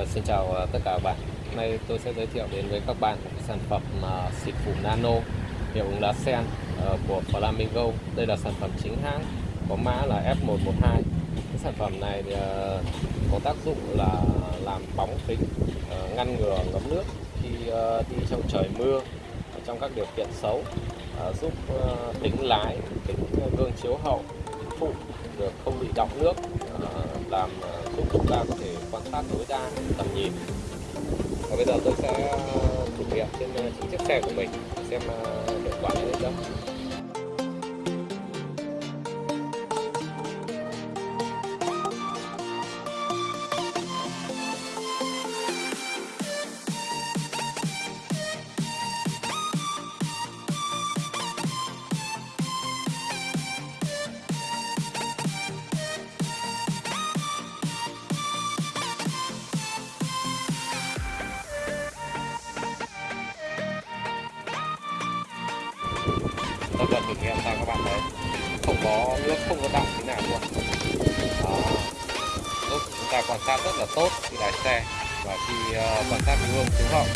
Và xin chào ờ, tất cả các bạn. Hôm nay tôi sẽ giới thiệu đến với các bạn sản phẩm ờ, xịt phủ nano hiệu ứng lá sen ờ, của Flamingo. Đây là sản phẩm chính hãng có mã là F112. Cái sản phẩm này thì, có tác dụng là làm bóng kính, ngăn ngừa ngấm nước khi đi trong trời mưa, trong các điều kiện xấu, giúp tính lái, kính gương chiếu hậu, phụ được không bị đọng nước, ờ, làm giúp chúng ta có thể quan sát tối đa tầm nhìn. Và bây giờ tôi sẽ ờ, thử nghiệm trên chính chiếc xe của mình xem hiệu quả như thế nào. Tôi vừa thử nghiệm sang các bạn thấy không có nước không có đọng thế nào luôn. Đó. Lúc chúng ta quan sát rất là tốt khi lái xe và khi uh, quan sát gương chiếu hậu.